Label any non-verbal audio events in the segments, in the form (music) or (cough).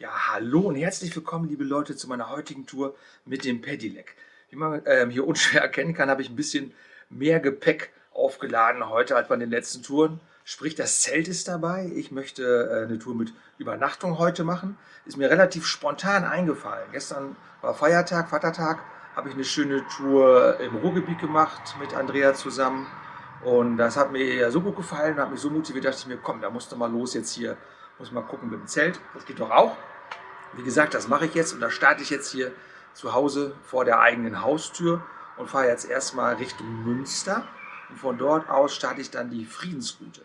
Ja, hallo und herzlich willkommen, liebe Leute, zu meiner heutigen Tour mit dem Pedelec. Wie man ähm, hier (laughs) unschwer erkennen kann, habe ich ein bisschen mehr Gepäck aufgeladen heute als bei den letzten Touren. Sprich, das Zelt ist dabei. Ich möchte äh, eine Tour mit Übernachtung heute machen. Ist mir relativ spontan eingefallen. Gestern war Feiertag, Vatertag, habe ich eine schöne Tour im Ruhrgebiet gemacht mit Andrea zusammen. Und das hat mir ja so gut gefallen, hat mich so motiviert, dachte ich mir, komm, da musst du mal los jetzt hier muss mal gucken mit dem Zelt. Das geht doch auch. Wie gesagt, das mache ich jetzt und da starte ich jetzt hier zu Hause vor der eigenen Haustür und fahre jetzt erstmal Richtung Münster. Und von dort aus starte ich dann die Friedensroute.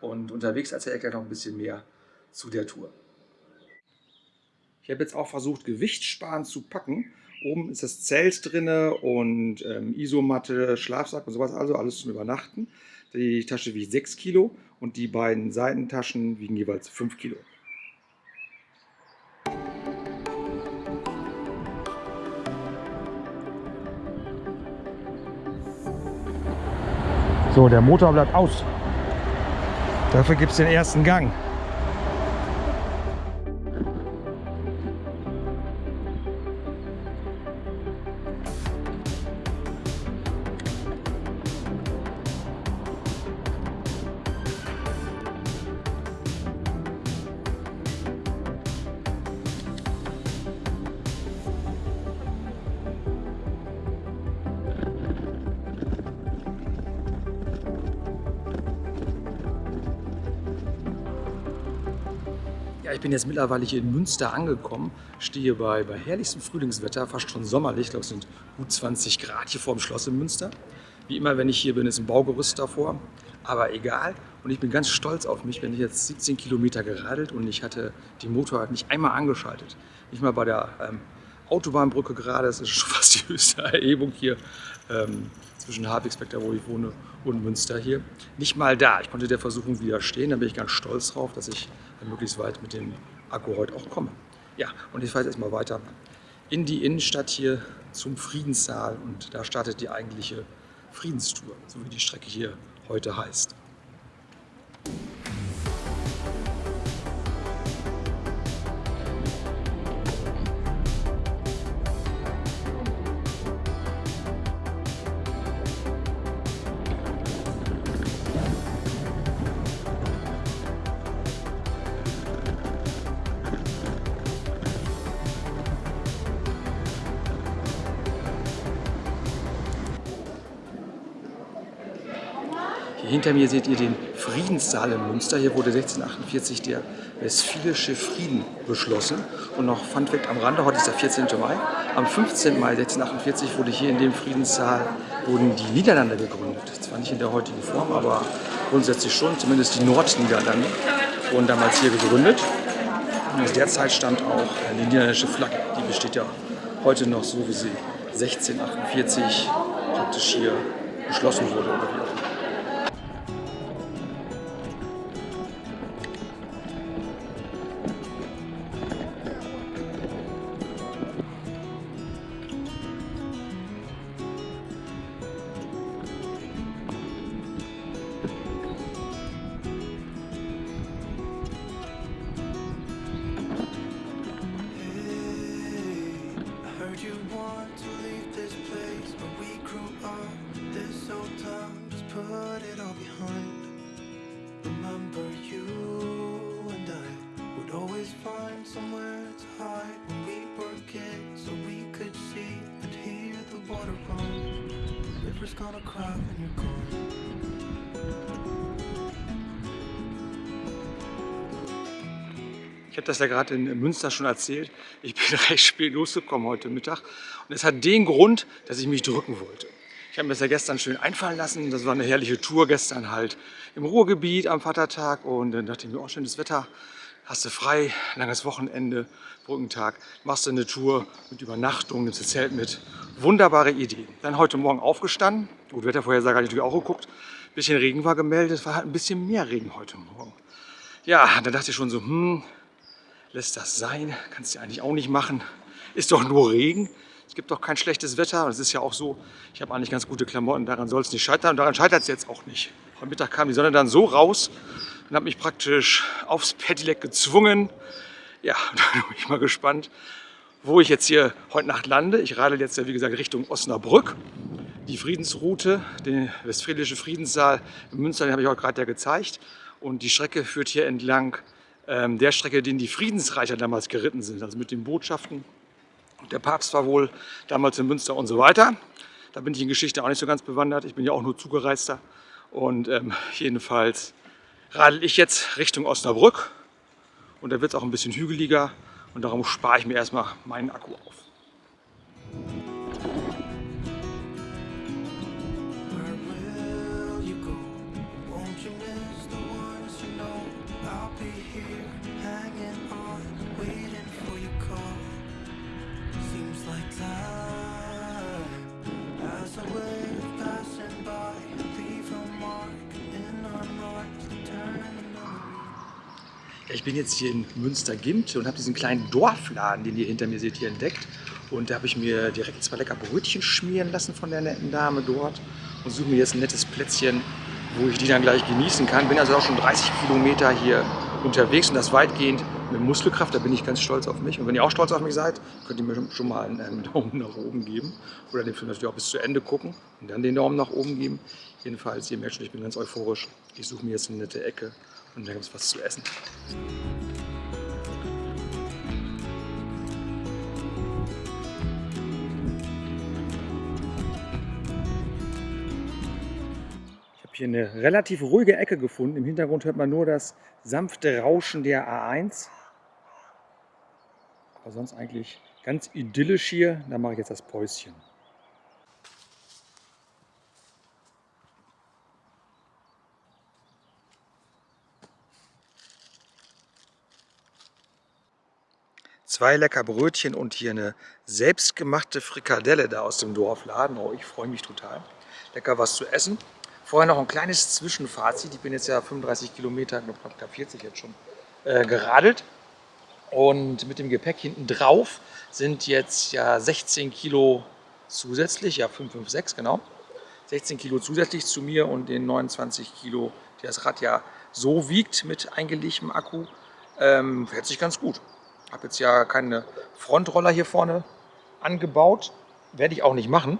Und unterwegs erzähle ich gleich noch ein bisschen mehr zu der Tour. Ich habe jetzt auch versucht, Gewichtssparend zu packen. Oben ist das Zelt drin und ähm, Isomatte, Schlafsack und sowas, also alles zum Übernachten. Die Tasche wiegt 6 Kilo und die beiden Seitentaschen wiegen jeweils 5 Kilo. So, der Motor bleibt aus. Dafür gibt es den ersten Gang. Jetzt mittlerweile hier in Münster angekommen, stehe bei, bei herrlichstem Frühlingswetter, fast schon sommerlich, ich glaube es sind gut 20 Grad hier vor dem Schloss in Münster. Wie immer, wenn ich hier bin, ist ein Baugerüst davor, aber egal. Und ich bin ganz stolz auf mich, wenn ich jetzt 17 Kilometer geradelt und ich hatte die Motorrad nicht einmal angeschaltet. Nicht mal bei der ähm, Autobahnbrücke gerade, das ist schon fast die höchste Erhebung hier ähm, zwischen Hartwigsbeck, da wo ich wohne, und Münster hier. Nicht mal da. Ich konnte der Versuchung widerstehen, da bin ich ganz stolz drauf, dass ich möglichst weit mit dem Akku heute auch komme. Ja, und ich fahre jetzt erstmal weiter in die Innenstadt hier zum Friedenssaal und da startet die eigentliche Friedenstour, so wie die Strecke hier heute heißt. Hinter mir seht ihr den Friedenssaal in Münster. Hier wurde 1648 der Westfälische Frieden beschlossen. Und noch Fun Fact am Rande, heute ist der 14. Mai. Am 15. Mai 1648 wurde hier in dem Friedenssaal wurden die Niederlande gegründet. Zwar nicht in der heutigen Form, aber grundsätzlich schon, zumindest die Nordniederlande wurden damals hier gegründet. Und aus der Zeit stammt auch die niederländische Flagge. Die besteht ja heute noch so, wie sie 1648 praktisch hier beschlossen wurde. Habe das ja gerade in Münster schon erzählt. Ich bin (laughs) recht spät losgekommen heute Mittag. Und es hat den Grund, dass ich mich drücken wollte. Ich habe mir das ja gestern schön einfallen lassen. Das war eine herrliche Tour gestern halt im Ruhrgebiet am Vatertag. Und dann dachte ich mir, oh, schönes Wetter, hast du frei, langes Wochenende, Brückentag. Machst du eine Tour mit Übernachtung, nimmst das Zelt mit. Wunderbare Idee. Dann heute Morgen aufgestanden. Gut, Wettervorhersage habe ich natürlich auch geguckt. Ein bisschen Regen war gemeldet. Es war halt ein bisschen mehr Regen heute Morgen. Ja, dann dachte ich schon so, hm, lässt das sein. Kannst du eigentlich auch nicht machen. Ist doch nur Regen. Es gibt doch kein schlechtes Wetter. Es ist ja auch so, ich habe eigentlich ganz gute Klamotten. Daran soll es nicht scheitern. Und daran scheitert es jetzt auch nicht. Am Mittag kam die Sonne dann so raus und hat mich praktisch aufs Pedelec gezwungen. Ja, (laughs) da bin ich mal gespannt, wo ich jetzt hier heute Nacht lande. Ich radel jetzt ja wie gesagt Richtung Osnabrück. Die Friedensroute, den Westfälische Friedenssaal in Münster, den habe ich auch gerade ja gezeigt. Und die Strecke führt hier entlang ähm, der Strecke, den die Friedensreicher damals geritten sind, also mit den Botschaften. Der Papst war wohl damals in Münster und so weiter. Da bin ich in Geschichte auch nicht so ganz bewandert. Ich bin ja auch nur Zugereister. Und ähm, jedenfalls radel ich jetzt Richtung Osnabrück. Und da wird es auch ein bisschen hügeliger. Und darum spare ich mir erstmal meinen Akku auf. Ich bin jetzt hier in Münster-Gimt und habe diesen kleinen Dorfladen, den ihr hinter mir seht, hier entdeckt. Und da habe ich mir direkt zwei lecker Brötchen schmieren lassen von der netten Dame dort und suche mir jetzt ein nettes Plätzchen, wo ich die dann gleich genießen kann. Bin also auch schon 30 Kilometer hier unterwegs und das weitgehend mit Muskelkraft. Da bin ich ganz stolz auf mich. Und wenn ihr auch stolz auf mich seid, könnt ihr mir schon mal einen, (laughs) Daumen nach oben geben oder den Film natürlich auch bis zu Ende gucken und dann den Daumen nach oben geben. Jedenfalls, ihr merkt schon, ich bin ganz euphorisch. Ich suche mir jetzt eine nette Ecke und dann gibt es was zu essen. Ich habe hier eine relativ ruhige Ecke gefunden. Im Hintergrund hört man nur das sanfte Rauschen der A1. Aber sonst eigentlich ganz idyllisch hier. Da mache ich jetzt das Päuschen. Zwei lecker Brötchen und hier eine selbstgemachte Frikadelle da aus dem Dorfladen. Oh, ich freue mich total. Lecker was zu essen. Vorher noch ein kleines Zwischenfazit. Ich bin jetzt ja 35 Kilometer, knapp 40 jetzt schon, äh, geradelt. Und mit dem Gepäck hinten drauf sind jetzt ja 16 Kilo zusätzlich, ja 556 genau. 16 Kilo zusätzlich zu mir und den 29 Kilo, die das Rad ja so wiegt mit eingelegtem Akku, ähm, fährt sich ganz gut. Habe jetzt ja keine Frontroller hier vorne angebaut. Werde ich auch nicht machen,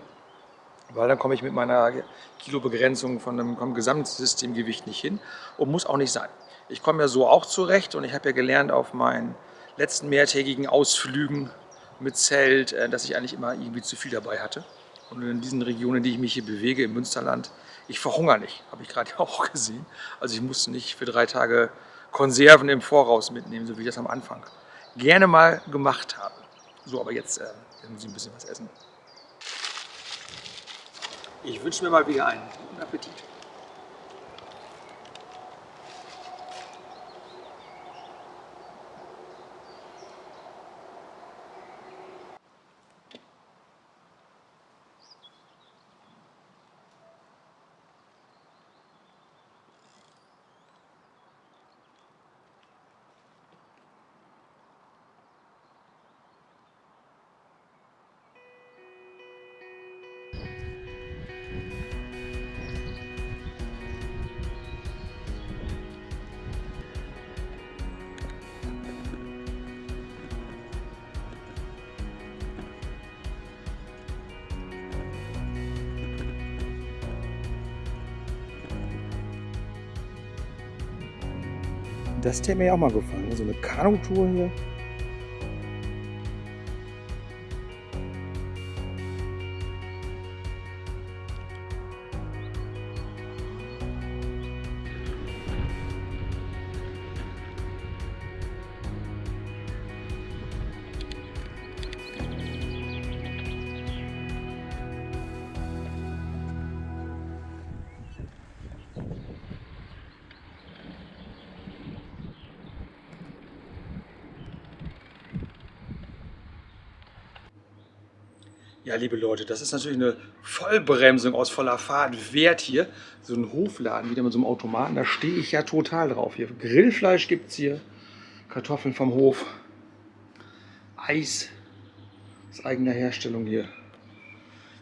weil dann komme ich mit meiner Kilobegrenzung von dem vom Gesamtsystemgewicht nicht hin und muss auch nicht sein. Ich komme ja so auch zurecht und ich habe ja gelernt auf meinen letzten mehrtägigen Ausflügen mit Zelt, äh, dass ich eigentlich immer irgendwie zu viel dabei hatte. Und in diesen Regionen, in die ich mich hier bewege, im Münsterland, ich verhungere nicht, habe ich gerade (laughs) auch gesehen. Also ich musste nicht für drei Tage Konserven im Voraus mitnehmen, so wie ich das am Anfang gerne mal gemacht habe. So, aber jetzt äh, muss ich ein bisschen was essen. Ich wünsche mir mal wieder einen guten Appetit. Das hätte mir auch mal gefallen. So eine Kanutour hier. Liebe Leute, das ist natürlich eine Vollbremsung aus voller Fahrt wert hier. So ein Hofladen wieder mit so einem Automaten, da stehe ich ja total drauf. Hier Grillfleisch gibt es hier, Kartoffeln vom Hof, Eis aus eigener Herstellung hier.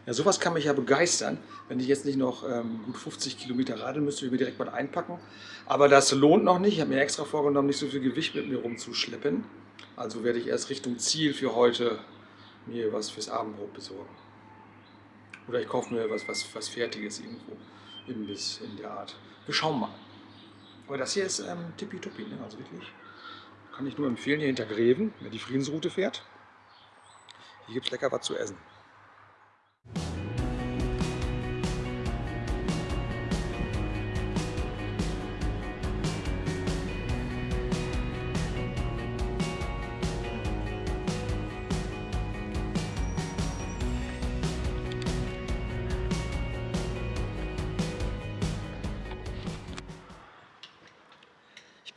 Ja, sowas kann mich ja begeistern, wenn ich jetzt nicht noch ähm, gut 50 Kilometer radeln müsste, ich mir direkt mal einpacken. Aber das lohnt noch nicht. Ich habe mir extra vorgenommen, nicht so viel Gewicht mit mir rumzuschleppen. Also werde ich erst Richtung Ziel für heute mir was fürs Abendbrot besorgen. Oder ich kaufe mir was, was, was Fertiges irgendwo, Imbiss in der Art. Wir schauen mal. Aber das hier ist ähm, tippitoppi, ne? also wirklich. Kann ich nur empfehlen, hier hinter Greven, wer die Friedensroute fährt. Hier gibt es lecker was zu essen.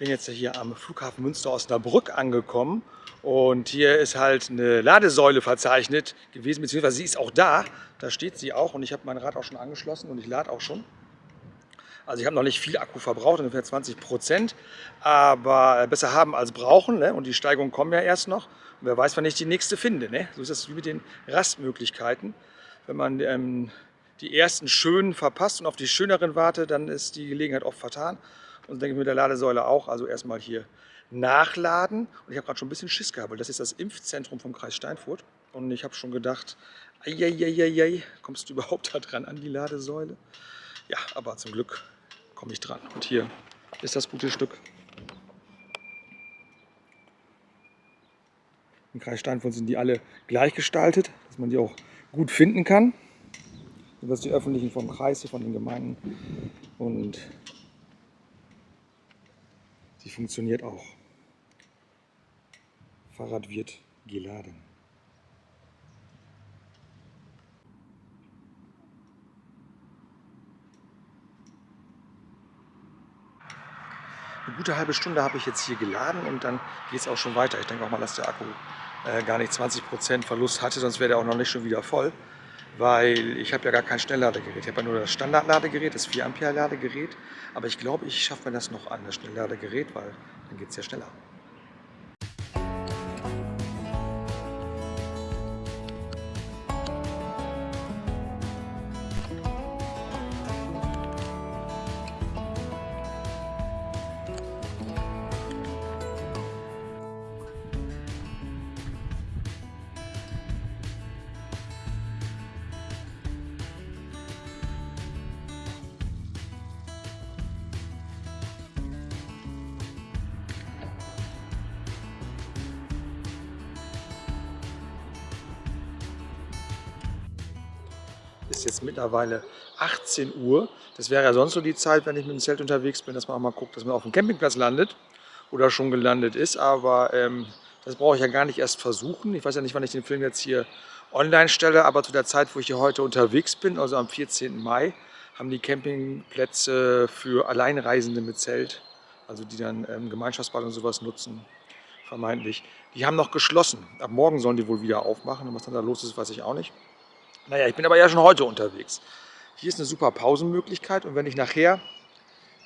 Bin jetzt hier am Flughafen Münster Osnabrück angekommen und hier ist halt eine Ladesäule verzeichnet gewesen, beziehungsweise sie ist auch da. Da steht sie auch und ich habe mein Rad auch schon angeschlossen und ich lade auch schon. Also ich habe noch nicht viel Akku verbraucht, ungefähr 20 Prozent, aber besser haben als brauchen ne? und die Steigungen kommen ja erst noch. Und wer weiß, wann ich die nächste finde. Ne? So ist das wie mit den Rastmöglichkeiten. Wenn man ähm, die ersten schönen verpasst und auf die schöneren wartet, dann ist die Gelegenheit oft vertan. Und denke ich mit der Ladesäule auch. Also erstmal hier nachladen. Und ich habe gerade schon ein bisschen Schiss gehabt, weil das ist das Impfzentrum vom Kreis Steinfurt. Und ich habe schon gedacht, eieieiei, kommst du überhaupt da dran an die Ladesäule? Ja, aber zum Glück komme ich dran. Und hier ist das gute Stück. Im Kreis Steinfurt sind die alle gleich gestaltet, dass man die auch gut finden kann. Das die öffentlichen vom Kreis, von den Gemeinden. Und Sie funktioniert auch. Fahrrad wird geladen. Eine gute halbe Stunde habe ich jetzt hier geladen und dann geht es auch schon weiter. Ich denke auch mal, dass der Akku äh, gar nicht 20% Verlust hatte, sonst wäre der auch noch nicht schon wieder voll weil ich habe ja gar kein Schnellladegerät. Ich habe ja nur das Standardladegerät, das 4 Ampere Ladegerät. Aber ich glaube, ich schaffe mir das noch an, das Schnellladegerät, weil dann geht es ja schneller. Ist jetzt mittlerweile 18 Uhr. Das wäre ja sonst so die Zeit, wenn ich mit dem Zelt unterwegs bin, dass man auch mal guckt, dass man auf dem Campingplatz landet oder schon gelandet ist. Aber ähm, das brauche ich ja gar nicht erst versuchen. Ich weiß ja nicht, wann ich den Film jetzt hier online stelle, aber zu der Zeit, wo ich hier heute unterwegs bin, also am 14. Mai, haben die Campingplätze für Alleinreisende mit Zelt, also die dann ähm, Gemeinschaftsbad und sowas nutzen, vermeintlich. Die haben noch geschlossen. Ab morgen sollen die wohl wieder aufmachen. Und was dann da los ist, weiß ich auch nicht. Naja, ich bin aber ja schon heute unterwegs. Hier ist eine super Pausenmöglichkeit und wenn ich nachher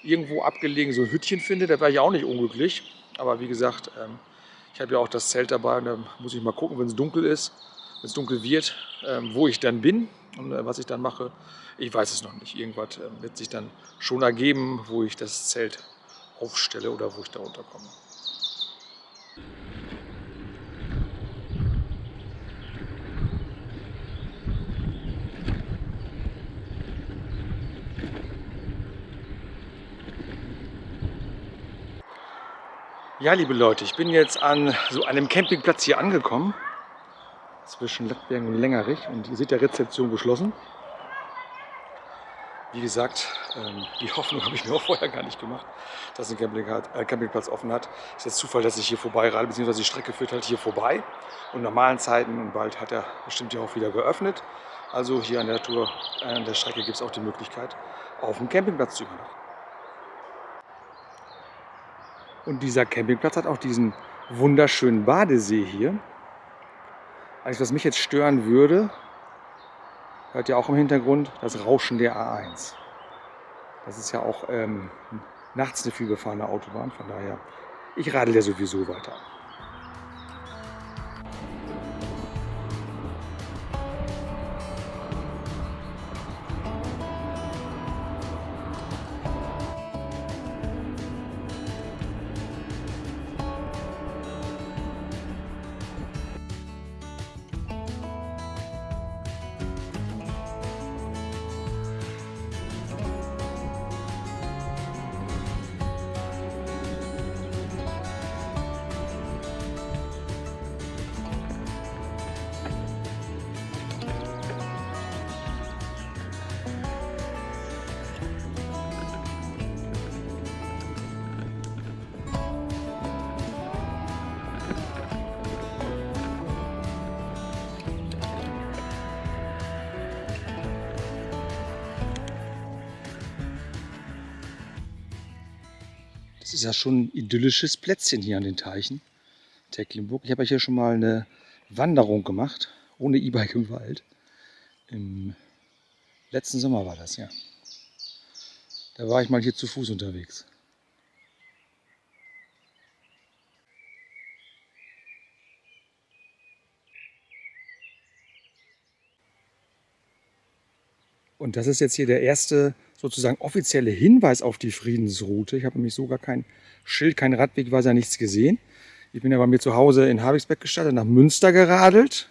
irgendwo abgelegen so ein Hütchen finde, da wäre ich auch nicht unglücklich. Aber wie gesagt, ähm, ich habe ja auch das Zelt dabei und da muss ich mal gucken, wenn es dunkel ist, wenn es dunkel wird, ähm, wo ich dann bin und äh, was ich dann mache. Ich weiß es noch nicht. Irgendwas ähm, wird sich dann schon ergeben, wo ich das Zelt aufstelle oder wo ich da unterkomme. Ja, liebe Leute, ich bin jetzt an so einem Campingplatz hier angekommen. Zwischen Lettbergen und Längerich. Und ihr seht ja Rezeption geschlossen. Wie gesagt, ähm, die Hoffnung (laughs) habe ich mir auch vorher gar nicht gemacht, dass ein äh, Campingplatz offen hat. Es ist jetzt Zufall, dass ich hier vorbei rade, beziehungsweise die Strecke führt halt hier vorbei. Und normalen Zeiten und bald hat er bestimmt ja auch wieder geöffnet. Also hier an der Tour, äh, an der Strecke gibt es auch die Möglichkeit, auf dem Campingplatz zu übernachten. Und dieser Campingplatz hat auch diesen wunderschönen Badesee hier. Alles, was mich jetzt stören würde, hört ihr auch im Hintergrund, das Rauschen der A1. Das ist ja auch ähm, nachts eine vielbefahrene Autobahn, von daher, ich radel ja sowieso weiter. Das ist ja schon ein idyllisches Plätzchen hier an den Teichen. Tecklenburg. Ich habe ja hier schon mal eine Wanderung gemacht, ohne E-Bike im Wald. Im letzten Sommer war das, ja. Da war ich mal hier zu Fuß unterwegs. Und das ist jetzt hier der erste sozusagen offizielle Hinweis auf die Friedensroute. Ich habe nämlich sogar kein Schild, kein Radwegweiser, nichts gesehen. Ich bin ja bei mir zu Hause in Habixbeck gestartet, nach Münster geradelt.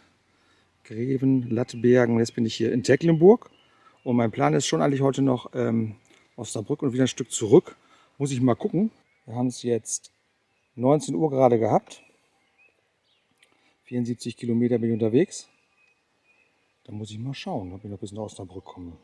Greven, Lattbergen, jetzt bin ich hier in Tecklenburg. Und mein Plan ist schon eigentlich heute noch ähm, Osnabrück und wieder ein Stück zurück. Muss ich mal gucken. Wir haben es jetzt 19 Uhr gerade gehabt. 74 Kilometer bin ich unterwegs. Da muss ich mal schauen, ob ich noch bis nach Osnabrück komme.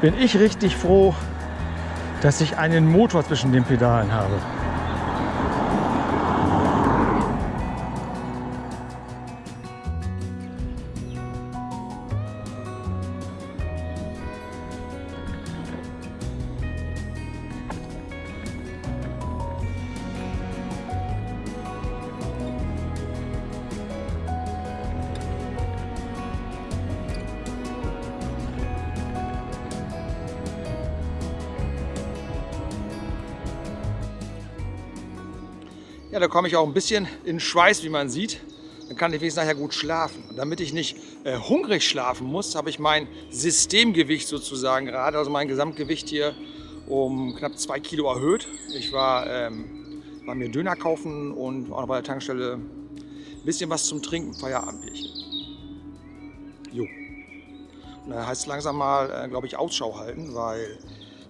Bin ich richtig froh, dass ich einen Motor zwischen den Pedalen habe. Ja, da komme ich auch ein bisschen in Schweiß, wie man sieht. Dann kann ich wenigstens nachher gut schlafen. Und damit ich nicht äh, hungrig schlafen muss, habe ich mein Systemgewicht sozusagen gerade, also mein Gesamtgewicht hier um knapp zwei Kilo erhöht. Ich war, ähm, war mir Döner kaufen und auch noch bei der Tankstelle ein bisschen was zum Trinken, Feierabendbierchen. Jo. Und da heißt es langsam mal, äh, glaube ich, Ausschau halten, weil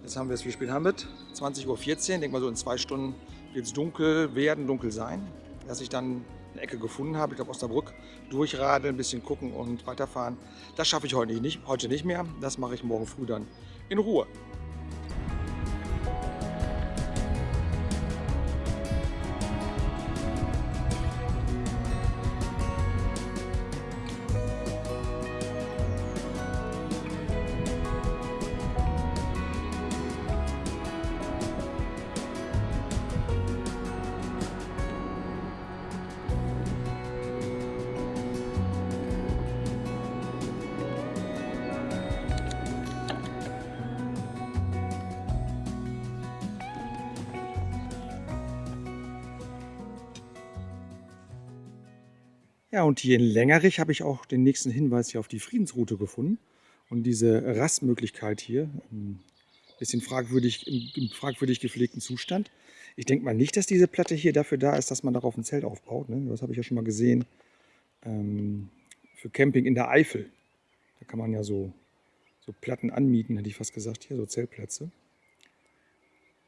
jetzt haben wir es, wie spät haben wir 20.14 Uhr, denke mal so in zwei Stunden wird es dunkel werden, dunkel sein, dass ich dann eine Ecke gefunden habe, ich glaube Osnabrück, durchradeln, ein bisschen gucken und weiterfahren. Das schaffe ich heute nicht, heute nicht mehr, das mache ich morgen früh dann in Ruhe. Ja, und hier in Längerich habe ich auch den nächsten Hinweis hier auf die Friedensroute gefunden. Und diese Rastmöglichkeit hier, ein bisschen fragwürdig, im, fragwürdig gepflegten Zustand. Ich denke mal nicht, dass diese Platte hier dafür da ist, dass man darauf ein Zelt aufbaut. Ne? Das habe ich ja schon mal gesehen. Ähm, für Camping in der Eifel. Da kann man ja so, so Platten anmieten, hätte ich fast gesagt. Hier so Zeltplätze.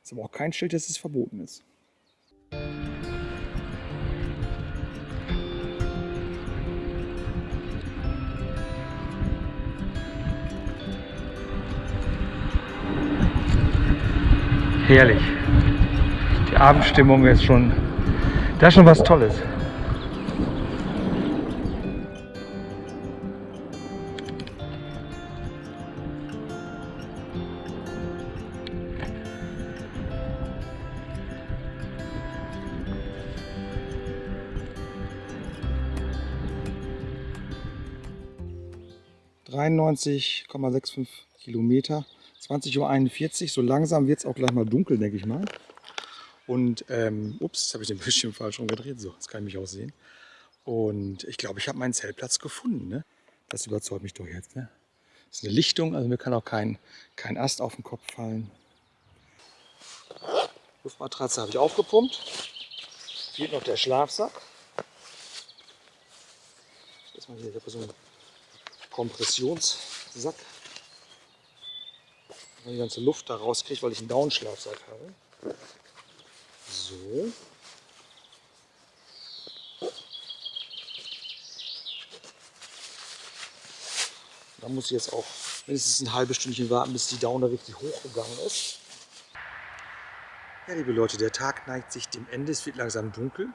Ist aber auch kein Schild, dass es verboten ist. herrlich. Die Abendstimmung ist schon, das ist schon was Tolles. ...93,65 Kilometer 20.41 Uhr. So langsam wird es auch gleich mal dunkel, denke ich mal. Und, ähm, ups, habe ich den Bildschirm falsch rumgedreht. So, jetzt kann ich mich auch sehen. Und ich glaube, ich habe meinen Zeltplatz gefunden. Ne? Das überzeugt mich doch jetzt. Ne? Das ist eine Lichtung, also mir kann auch kein, kein Ast auf den Kopf fallen. Luftmatratze habe ich aufgepumpt. Fehlt noch der Schlafsack. Ich habe so einen Kompressionssack. Die ganze Luft da rauskriege, weil ich einen Downschlafsack habe. So. Da muss ich jetzt auch mindestens ein halbes Stündchen warten, bis die Daune richtig hochgegangen ist. Ja, liebe Leute, der Tag neigt sich dem Ende. Es wird langsam dunkel.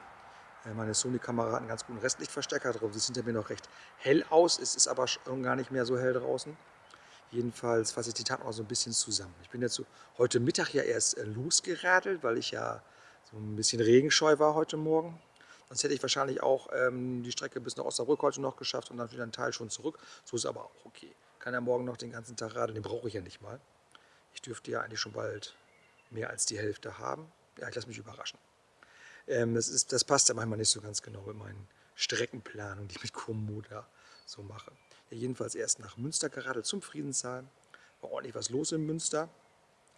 Äh, meine Sony-Kamera hat einen ganz guten Restlichtverstärker drauf. Sie sieht hinter mir noch recht hell aus. Es ist aber schon gar nicht mehr so hell draußen. Jedenfalls fasse ich die Tag noch so ein bisschen zusammen. Ich bin jetzt heute Mittag ja erst äh, losgeradelt, weil ich ja so ein bisschen regenscheu war heute Morgen. Sonst hätte ich wahrscheinlich auch ähm, die Strecke bis nach Osnabrück heute noch geschafft und dann wieder einen Teil schon zurück. So ist aber auch okay. Kann ja morgen noch den ganzen Tag radeln, den brauche ich ja nicht mal. Ich dürfte ja eigentlich schon bald mehr als die Hälfte haben. Ja, ich lasse mich überraschen. Ähm, das, ist, das passt ja manchmal nicht so ganz genau mit meinen Streckenplanungen, die ich mit Komoda so mache. Ja, jedenfalls erst nach Münster geradelt zum Friedenssaal. War ordentlich was los in Münster.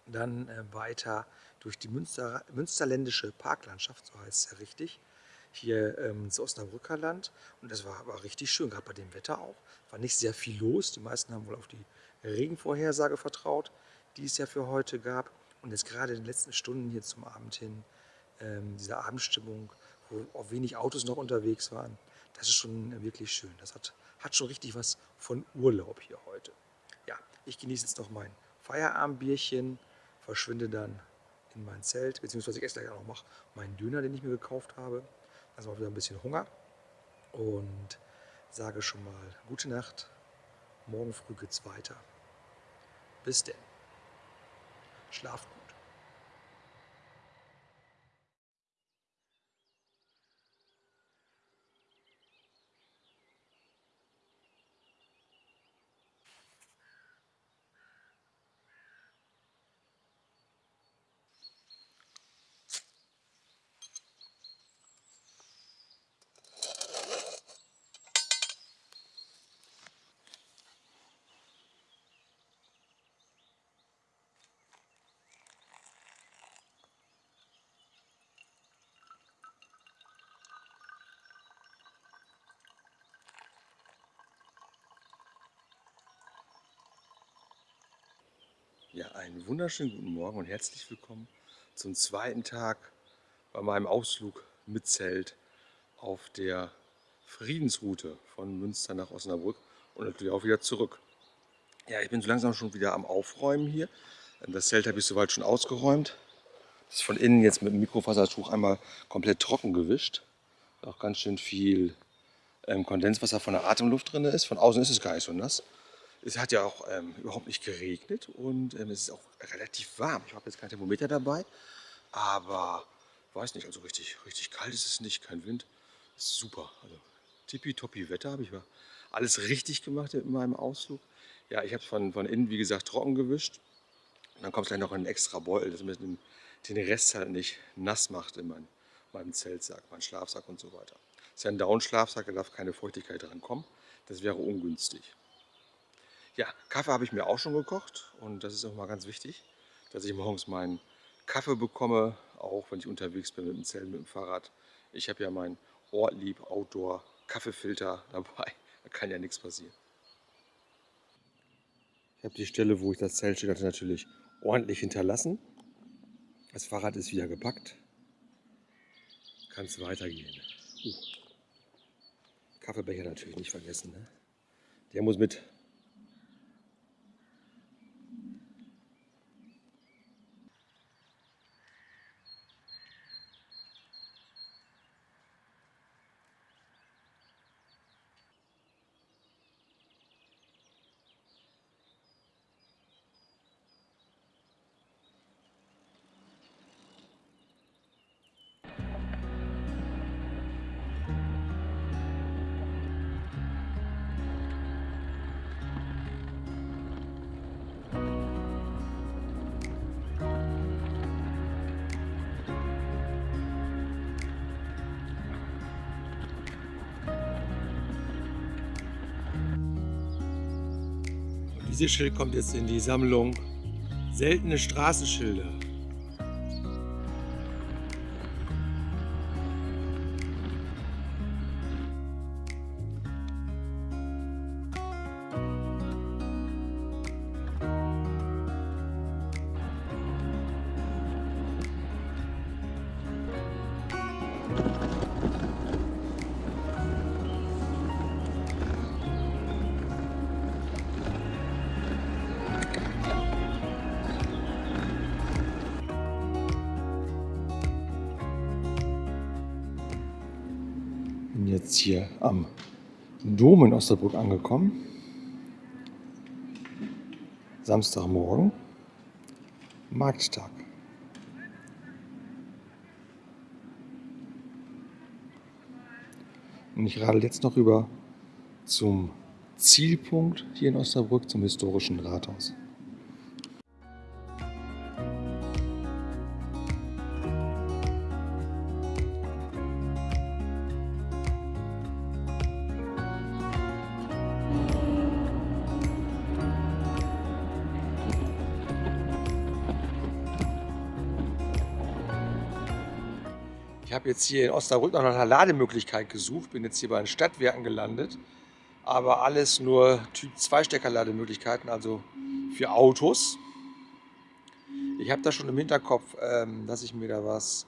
Dann äh, weiter durch die Münster, münsterländische Parklandschaft, so heißt es ja richtig hier ähm, ins Osnabrücker Land. Und das war, war richtig schön, gerade bei dem Wetter auch. War nicht sehr viel los. Die meisten haben wohl auf die Regenvorhersage vertraut, die es ja für heute gab. Und jetzt gerade in den letzten Stunden hier zum Abend hin, ähm, diese Abendstimmung, wo auch wenig Autos noch unterwegs waren, das ist schon wirklich schön. Das hat, hat schon richtig was von Urlaub hier heute. Ja, ich genieße jetzt noch mein Feierabendbierchen, verschwinde dann in mein Zelt, beziehungsweise ich esse gleich auch noch meinen Döner, den ich mir gekauft habe erstmal wieder ein bisschen Hunger und sage schon mal gute Nacht. Morgen früh geht's weiter. Bis denn. Schlaf gut. Ja, einen wunderschönen guten Morgen und herzlich willkommen zum zweiten Tag bei meinem Ausflug mit Zelt auf der Friedensroute von Münster nach Osnabrück und natürlich auch wieder zurück. Ja, ich bin so langsam schon wieder am Aufräumen hier. Das Zelt habe ich soweit schon ausgeräumt. Das ist von innen jetzt mit dem Mikrofasertuch einmal komplett trocken gewischt. Auch ganz schön viel ähm, Kondenswasser von der Atemluft drin ist. Von außen ist es gar nicht so nass. Es hat ja auch ähm, überhaupt nicht geregnet und ähm, es ist auch relativ warm. Ich habe jetzt kein Thermometer dabei, aber weiß nicht, also richtig, richtig kalt ist es nicht, kein Wind. Super. Also tippitoppi Wetter habe ich mal alles richtig gemacht in meinem Ausflug. Ja, ich habe es von, von innen, wie gesagt, trocken gewischt. Und dann kommt gleich noch ein extra Beutel, dass man den, den Rest halt nicht nass macht in mein, meinem Zeltsack, meinem Schlafsack und so weiter. Das ist ja ein Down-Schlafsack, da darf keine Feuchtigkeit dran kommen. Das wäre ungünstig. Ja, Kaffee habe ich mir auch schon gekocht und das ist auch mal ganz wichtig, dass ich morgens meinen Kaffee bekomme, auch wenn ich unterwegs bin mit dem Zelt, mit dem Fahrrad. Ich habe ja meinen Ortlieb Outdoor Kaffeefilter dabei, da kann ja nichts passieren. Ich habe die Stelle, wo ich das Zelt steht hatte, natürlich ordentlich hinterlassen. Das Fahrrad ist wieder gepackt. Kann es weitergehen. Uh. Kaffeebecher natürlich nicht vergessen. Ne? Der muss mit Dieses Schild kommt jetzt in die Sammlung Seltene Straßenschilder. Dom in Osterburg angekommen. Samstagmorgen, Markttag. Und ich radel jetzt noch rüber zum Zielpunkt hier in Osterbrück, zum historischen Rathaus. Ich habe jetzt hier in Osnabrück nach einer Lademöglichkeit gesucht, bin jetzt hier bei den Stadtwerken gelandet, aber alles nur Typ 2 Steckerlademöglichkeiten, also für Autos. Ich habe da schon im Hinterkopf, ähm, dass ich mir da was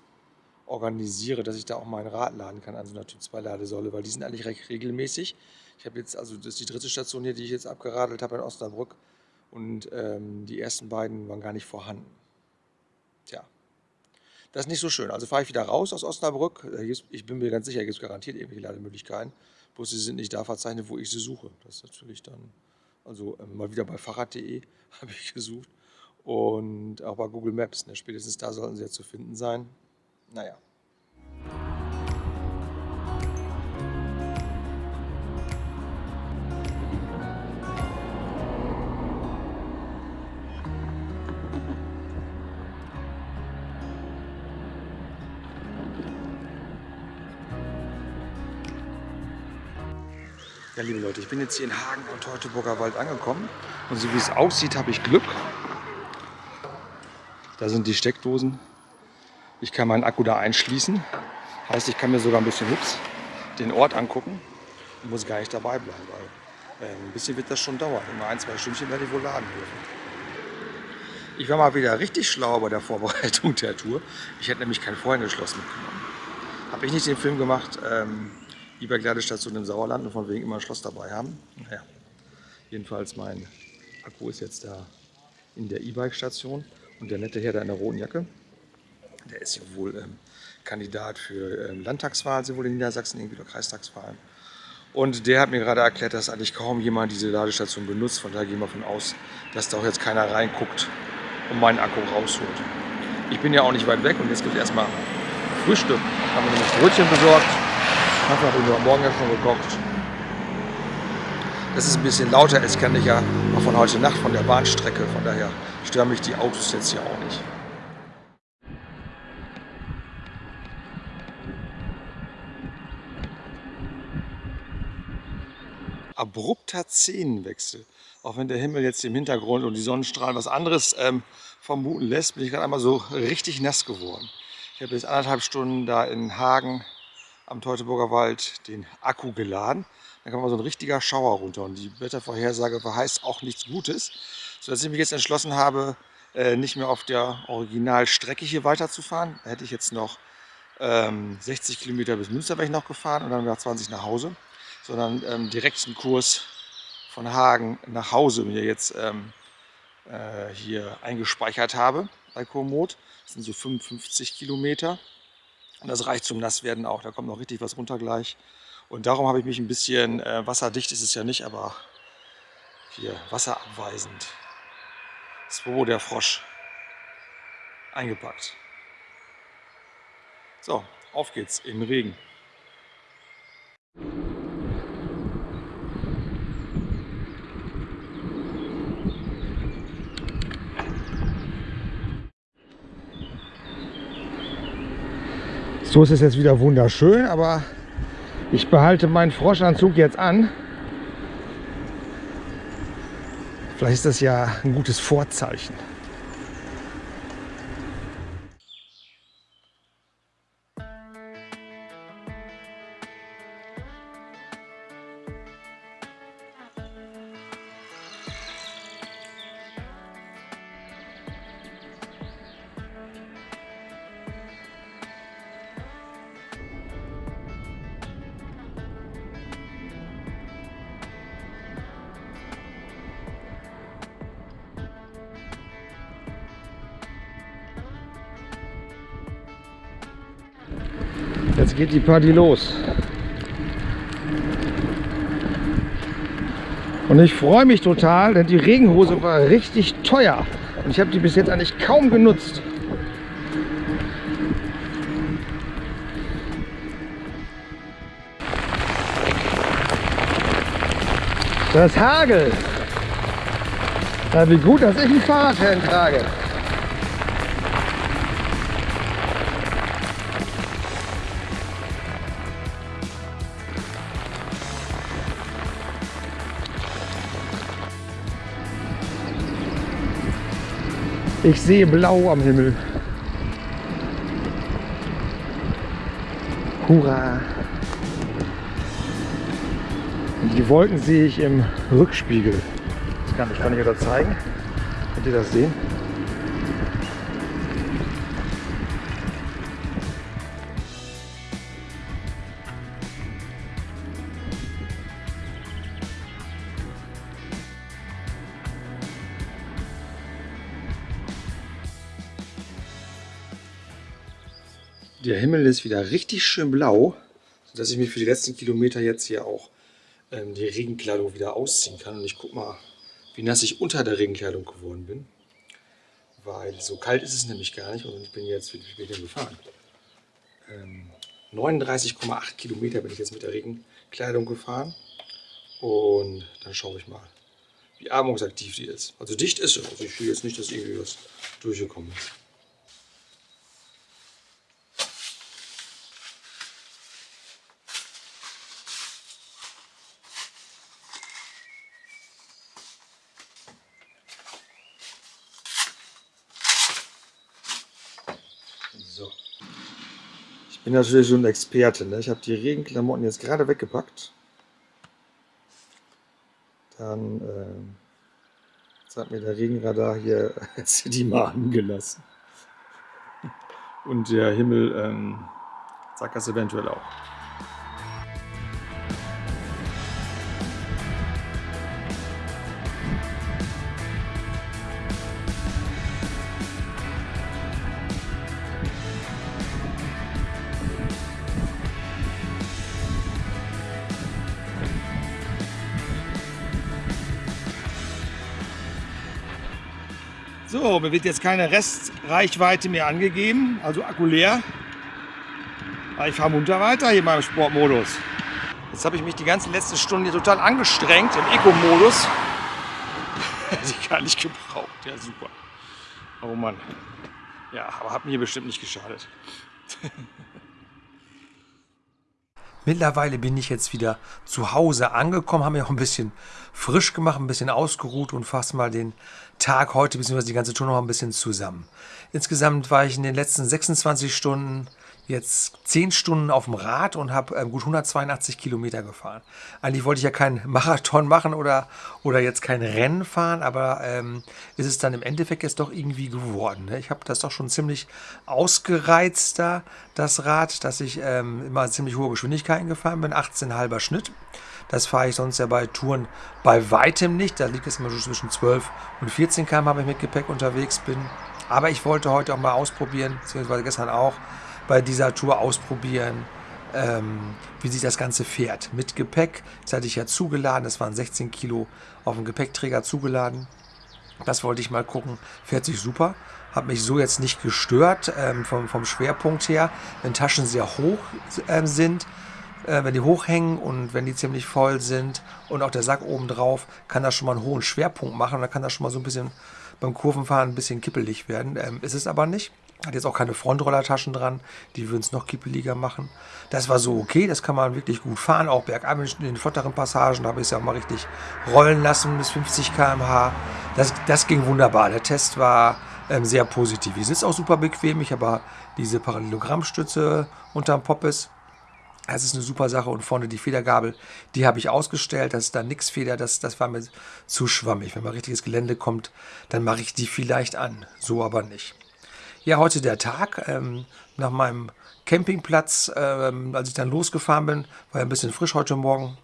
organisiere, dass ich da auch mein Rad laden kann an so einer Typ 2 Ladesäule, weil die sind eigentlich recht regelmäßig. Ich habe jetzt, also das ist die dritte Station hier, die ich jetzt abgeradelt habe in Osnabrück und ähm, die ersten beiden waren gar nicht vorhanden. Tja, das ist nicht so schön. Also fahre ich wieder raus aus Osnabrück. Ich bin mir ganz sicher, gibt es garantiert irgendwelche Lademöglichkeiten. Bloß sie sind nicht da verzeichnet, wo ich sie suche. Das ist natürlich dann, also ähm, mal wieder bei Fahrrad.de (laughs) habe ich gesucht. Und auch bei Google Maps. Ne? Spätestens da sollten sie ja zu finden sein. Naja. Ja, liebe Leute, ich bin jetzt hier in Hagen am Teutoburger Wald angekommen. Und so wie es aussieht, habe ich Glück. Da sind die Steckdosen. Ich kann meinen Akku da einschließen. Heißt, ich kann mir sogar ein bisschen hübsch den Ort angucken. Ich muss gar nicht dabei bleiben, weil äh, ein bisschen wird das schon dauern. Immer ein, zwei Stündchen werde ich wohl laden dürfen. Ich war mal wieder richtig schlau bei der Vorbereitung der Tour. Ich hätte nämlich kein Freundeschloss mitgenommen. Habe ich nicht den Film gemacht, ähm, E-Bike-Ladestation im Sauerland und von wegen immer ein Schloss dabei haben. Naja, jedenfalls mein Akku ist jetzt da in der E-Bike-Station und der nette Herr da in der roten Jacke, der ist wohl ähm, Kandidat für ähm, Landtagswahlen, sowohl in Niedersachsen irgendwie oder Kreistagswahlen. Und der hat mir gerade erklärt, dass eigentlich kaum jemand diese Ladestation benutzt. Von daher gehen wir davon aus, dass da auch jetzt keiner reinguckt und meinen Akku rausholt. Ich bin ja auch nicht weit weg und jetzt gibt es erstmal Frühstück. Haben wir nämlich Brötchen besorgt Kaffee habe ich mir Morgen ja schon gekocht. Das ist ein bisschen lauter, es kenne ich ja noch von heute Nacht von der Bahnstrecke. Von daher stören mich die Autos jetzt hier auch nicht. Abrupter Szenenwechsel. Auch wenn der Himmel jetzt im Hintergrund und die Sonnenstrahlen was anderes ähm, vermuten lässt, bin ich gerade einmal so richtig nass geworden. Ich habe jetzt anderthalb Stunden da in Hagen am Teutoburger Wald den Akku geladen. Dann kann man so ein richtiger Schauer runter und die Wettervorhersage verheißt auch nichts Gutes, sodass ich mich jetzt entschlossen habe, äh, nicht mehr auf der Originalstrecke hier weiterzufahren. Da hätte ich jetzt noch 60 ähm, Kilometer bis Münster wäre ich noch gefahren und dann nach 20 nach Hause, sondern ähm, direkt einen Kurs von Hagen nach Hause mir jetzt ähm, äh, hier eingespeichert habe bei Komoot. Das sind so 55 Kilometer. Und das reicht zum Nasswerden auch. Da kommt noch richtig was runter gleich. Und darum habe ich mich ein bisschen, äh, wasserdicht ist es ja nicht, aber hier wasserabweisend. Swobo der Frosch eingepackt. So, auf geht's im Regen. So ist es jetzt wieder wunderschön, aber ich behalte meinen Froschanzug jetzt an. Vielleicht ist das ja ein gutes Vorzeichen. Jetzt geht die Party los. Und ich freue mich total, denn die Regenhose war richtig teuer. Und ich habe die bis jetzt eigentlich kaum genutzt. Das Hagel. Ja, wie gut, dass ich ein Fahrradhelm trage. Ich sehe blau am Himmel. Hurra! Die Wolken sehe ich im Rückspiegel. Das kann ich, kann ich das zeigen. Könnt ihr das sehen? Der Himmel ist wieder richtig schön blau, sodass ich mir für die letzten Kilometer jetzt hier auch ähm, die Regenkleidung wieder ausziehen kann. Und ich guck mal, wie nass ich unter der Regenkleidung geworden bin. Weil so kalt ist es nämlich gar nicht und ich bin jetzt, wie bin gefahren? Ähm, 39,8 Kilometer bin ich jetzt mit der Regenkleidung gefahren. Und dann schaue ich mal, wie atmungsaktiv die ist. Also dicht ist sie. Also ich fühle jetzt nicht, dass irgendwie was durchgekommen ist. So. Ich bin natürlich schon ein Experte. Ne? Ich habe die Regenklamotten jetzt gerade weggepackt. Dann äh, jetzt hat mir der Regenradar hier (laughs) die Mahnen gelassen. Und der Himmel ähm, sagt das eventuell auch. Mir wird jetzt keine Restreichweite mehr angegeben, also Akku leer. Aber ich fahre munter weiter hier in meinem Sportmodus. Jetzt habe ich mich die ganzen letzten Stunden hier total angestrengt im Eco-Modus. (laughs) die gar nicht gebraucht, ja super. Oh Mann. Ja, aber hat mir bestimmt nicht geschadet. (laughs) Mittlerweile bin ich jetzt wieder zu Hause angekommen, habe mir auch ein bisschen frisch gemacht, ein bisschen ausgeruht und fasse mal den Tag heute bzw. die ganze Tour noch ein bisschen zusammen. Insgesamt war ich in den letzten 26 Stunden jetzt 10 Stunden auf dem Rad und habe ähm, gut 182 Kilometer gefahren. Eigentlich wollte ich ja keinen (laughs) Marathon machen oder, oder jetzt kein Rennen fahren, aber ähm, ist es dann im Endeffekt jetzt doch irgendwie geworden. Ne? Ich habe das doch schon ziemlich ausgereizt da, das Rad, dass ich ähm, immer ziemlich hohe Geschwindigkeiten gefahren bin, 18,5er Schnitt. Das fahre ich sonst ja bei Touren bei weitem nicht. Da liegt es immer so zwischen 12 und 14 km, wenn ich mit Gepäck unterwegs bin. Aber ich wollte heute auch mal ausprobieren, beziehungsweise gestern auch, bei dieser Tour ausprobieren, ähm, wie sich das Ganze fährt. Mit Gepäck, das hatte ich ja zugeladen, das waren 16 Kilo auf dem Gepäckträger zugeladen. Das wollte ich mal gucken, fährt sich super. Hat mich so jetzt nicht gestört ähm, vom, vom Schwerpunkt her. Wenn Taschen sehr hoch äh, sind, äh, wenn die hochhängen und wenn die ziemlich voll sind und auch der Sack oben drauf, kann das schon mal einen hohen Schwerpunkt machen. Da kann das schon mal so ein bisschen beim Kurvenfahren ein bisschen kippelig werden. Ähm, ist es aber nicht. Hat jetzt auch keine Frontrollertaschen dran, die würden es noch kippeliger machen. Das war so okay, das kann man wirklich gut fahren, auch bergab in den flotteren Passagen, da habe ich es ja auch mal richtig rollen lassen bis 50 km/h. Das, das ging wunderbar, der Test war ähm, sehr positiv. Ich sitze auch super bequem, ich habe diese Parallelogrammstütze unterm Poppes. Das ist eine super Sache und vorne die Federgabel, die habe ich ausgestellt. Das ist da nix Feder, das, das war mir zu schwammig. Wenn mal richtiges Gelände kommt, dann mache ich die vielleicht an, so aber nicht. Ja, heute der Tag. Ähm, nach meinem Campingplatz, ähm, als ich dann losgefahren bin, war ja ein bisschen frisch heute Morgen,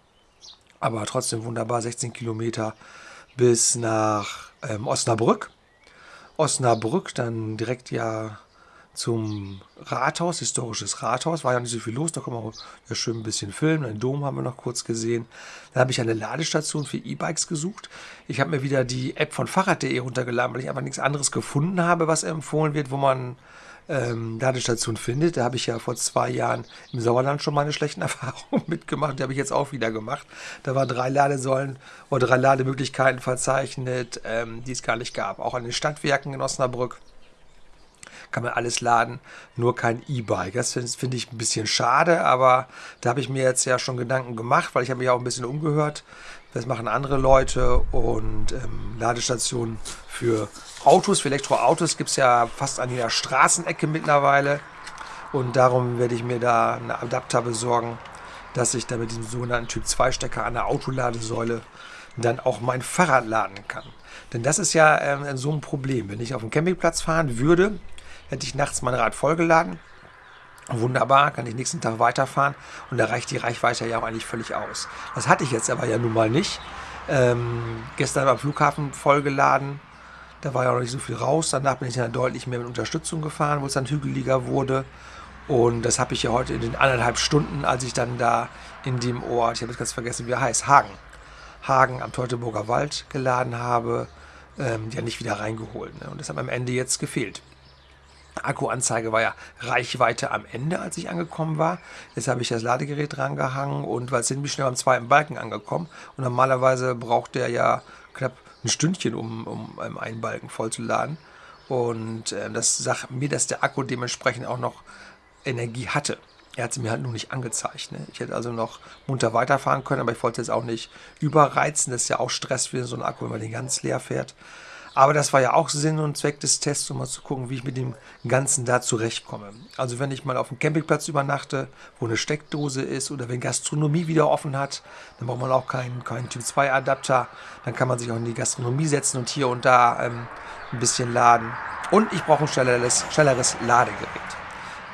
aber trotzdem wunderbar, 16 Kilometer bis nach ähm, Osnabrück. Osnabrück, dann direkt ja zum Rathaus, historisches Rathaus. War ja nicht so viel los, da kann man auch ja schön ein bisschen filmen. Den Dom haben wir noch kurz gesehen. Dann habe ich eine Ladestation für E-Bikes gesucht. Ich habe mir wieder die App von Fahrrad.de runtergeladen, weil ich einfach nichts anderes gefunden habe, was empfohlen wird, wo man ähm, Ladestation findet. Da habe ich ja vor zwei Jahren im Sauerland schon meine schlechten (laughs) Erfahrungen mitgemacht. Die habe ich jetzt auch wieder gemacht. Da waren drei Ladesäulen oder drei Lademöglichkeiten verzeichnet, ähm, die es gar nicht gab. Auch an den Stadtwerken in Osnabrück kann man alles laden, nur kein E-Bike. Das finde find ich ein bisschen schade, aber da habe ich mir jetzt ja schon Gedanken gemacht, weil ich habe mich auch ein bisschen umgehört. Das machen andere Leute und ähm, Ladestationen für Autos, für Elektroautos gibt es ja fast an jeder Straßenecke mittlerweile. Und darum werde ich mir da einen Adapter besorgen, dass ich da mit diesem sogenannten Typ 2 Stecker an der Autoladesäule dann auch mein Fahrrad laden kann. Denn das ist ja ähm, so ein Problem. Wenn ich auf dem Campingplatz fahren würde, hätte ich nachts mein Rad vollgeladen. Wunderbar, kann ich nächsten Tag weiterfahren und da reicht die Reichweite ja auch eigentlich völlig aus. Das hatte ich jetzt aber ja nun mal nicht. Ähm, gestern am Flughafen vollgeladen, da war ja noch nicht so viel raus. Danach bin ich dann deutlich mehr mit Unterstützung gefahren, wo es dann hügeliger wurde. Und das habe ich ja heute in den anderthalb Stunden, als ich dann da in dem Ort, ich habe jetzt ganz vergessen, wie er heißt, Hagen, Hagen am Teutoburger Wald geladen habe, ähm, ja nicht wieder reingeholt. Ne? Und das hat am Ende jetzt gefehlt. Akkuanzeige war ja Reichweite am Ende, als ich angekommen war. Jetzt habe ich das Ladegerät drangehangen und weil es sind wir schnell am zweiten Balken angekommen. Und normalerweise braucht der ja knapp ein Stündchen, um, um einen Balken vollzuladen. Und äh, das sagt mir, dass der Akku dementsprechend auch noch Energie hatte. Er hat sie mir halt nur nicht angezeigt. Ne? Ich hätte also noch munter weiterfahren können, aber ich wollte jetzt auch nicht überreizen. Das ist ja auch Stress für so einen Akku, wenn man den ganz leer fährt. Aber das war ja auch Sinn und Zweck des Tests, um mal zu gucken, wie ich mit dem Ganzen da zurechtkomme. Also wenn ich mal auf dem Campingplatz übernachte, wo eine Steckdose ist oder wenn Gastronomie wieder offen hat, dann braucht man auch keinen, keinen Typ-2-Adapter. Dann kann man sich auch in die Gastronomie setzen und hier und da ähm, ein bisschen laden. Und ich brauche ein schnelleres, schnelleres Ladegerät.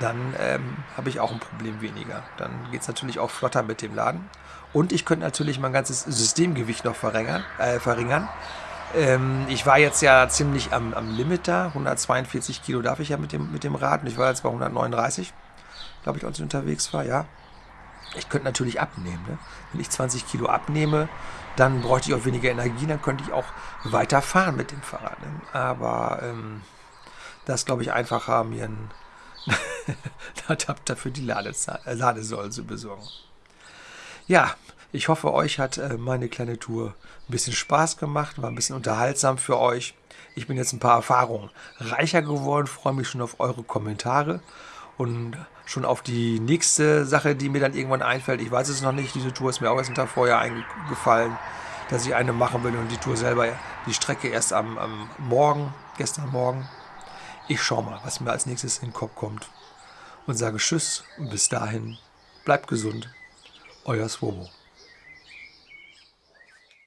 Dann ähm, habe ich auch ein Problem weniger. Dann geht es natürlich auch flotter mit dem Laden. Und ich könnte natürlich mein ganzes Systemgewicht noch verringern. Äh, verringern ähm, ich war jetzt ja ziemlich am, am Limit da. 142 Kilo darf ich ja mit dem, mit dem Rad. Und ich war jetzt bei 139, glaube ich, als ich unterwegs war, ja. Ich könnte natürlich abnehmen. Ne? Wenn ich 20 Kilo abnehme, dann bräuchte ich auch weniger Energie, dann könnte ich auch weiter fahren mit dem Fahrrad. Ne? Aber ähm, das glaube ich einfacher, mir einen (laughs) Adapter für die Ladesäule zu besorgen. Ja, ich hoffe, euch hat äh, meine kleine Tour ein bisschen Spaß gemacht, war ein bisschen unterhaltsam für euch. Ich bin jetzt ein paar Erfahrungen reicher geworden, freue mich schon auf eure Kommentare und schon auf die nächste Sache, die mir dann irgendwann einfällt. Ich weiß es noch nicht, diese Tour ist mir auch erst einen Tag vorher eingefallen, dass ich eine machen will und die Tour selber, die Strecke erst am, am Morgen, gestern Morgen. Ich schaue mal, was mir als nächstes in den Kopf kommt und sage Tschüss und bis dahin, bleibt gesund, euer Swobo.